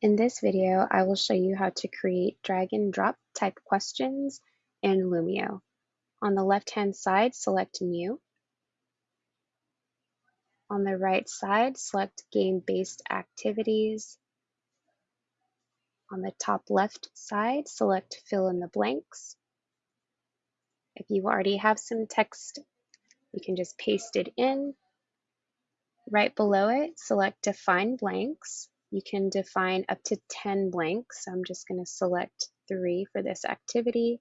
In this video, I will show you how to create drag and drop type questions in Lumio. On the left-hand side, select New. On the right side, select Game-Based Activities. On the top left side, select Fill in the blanks. If you already have some text, you can just paste it in. Right below it, select Define Blanks. You can define up to 10 blanks. So I'm just going to select three for this activity.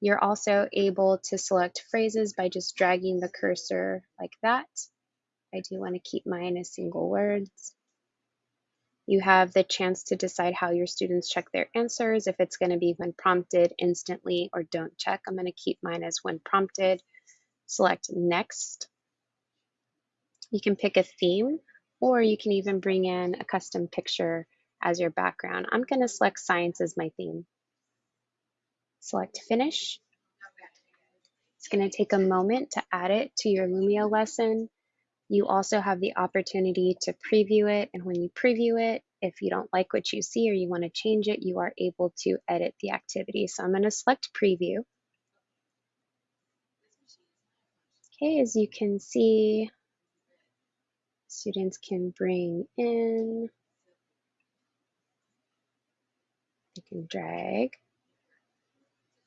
You're also able to select phrases by just dragging the cursor like that. I do want to keep mine as single words. You have the chance to decide how your students check their answers, if it's going to be when prompted, instantly, or don't check. I'm going to keep mine as when prompted. Select next. You can pick a theme or you can even bring in a custom picture as your background. I'm going to select science as my theme. Select finish. It's going to take a moment to add it to your Lumio lesson. You also have the opportunity to preview it. And when you preview it, if you don't like what you see or you want to change it, you are able to edit the activity. So I'm going to select preview. Okay, as you can see, Students can bring in, they can drag,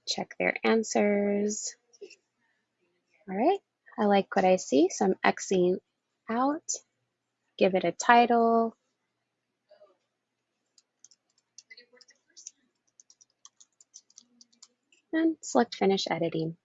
check their answers. All right, I like what I see, so I'm Xing out, give it a title. And select finish editing.